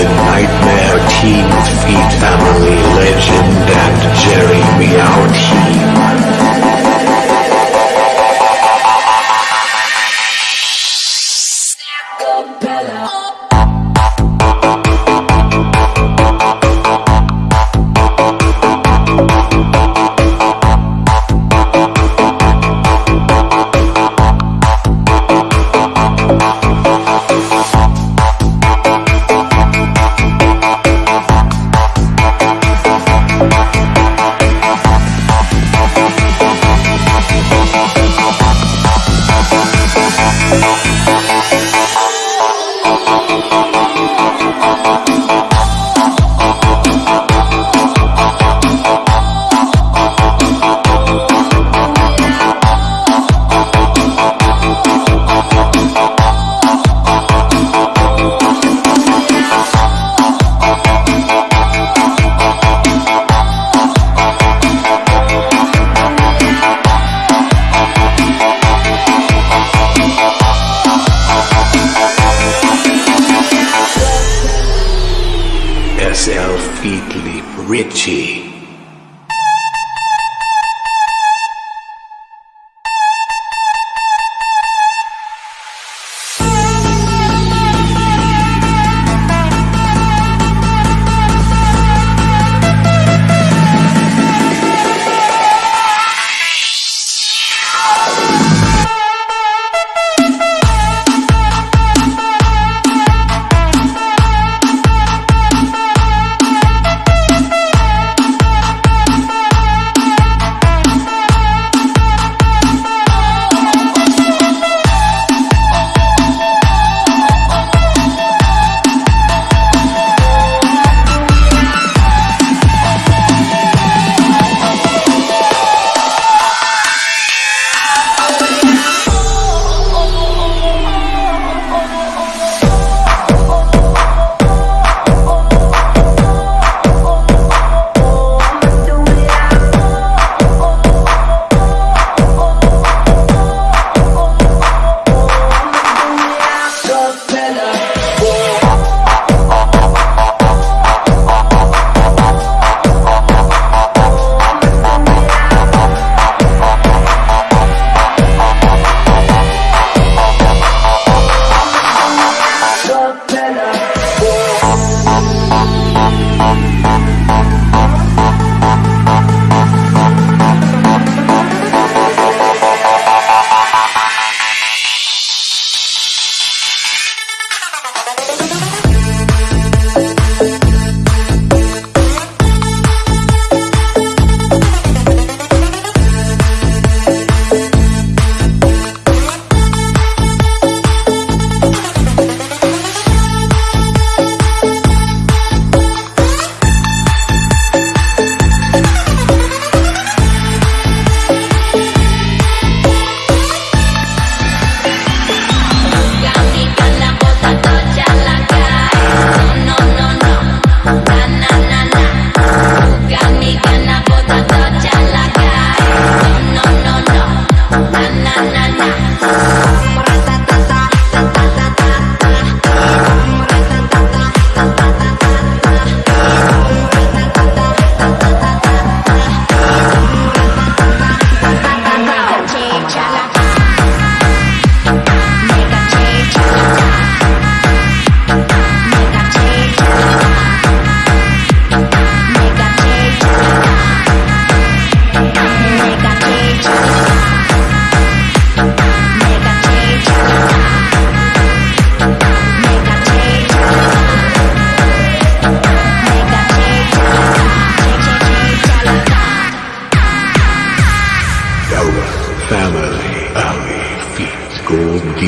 The Nightmare Team Feet Family Legend and Jerry Meow Team. Leap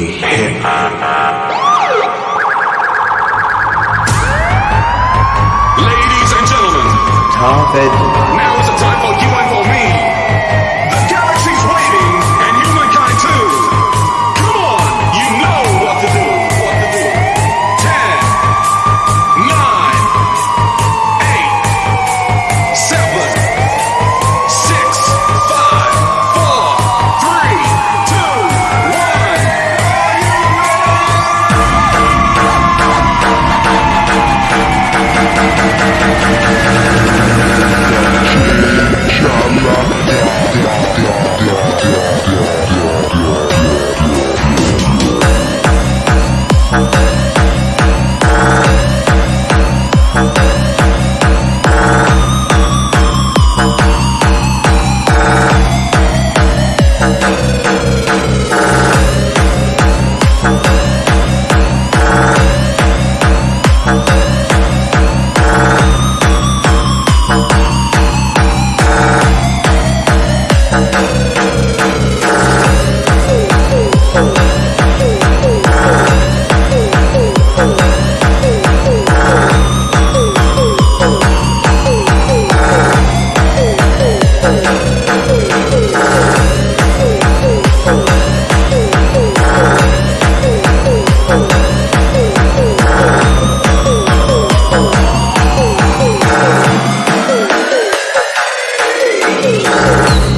be hip. Ladies and gentlemen, Tarved. Now is the time for you tăng tăng tăng tăng tăng Uh -huh.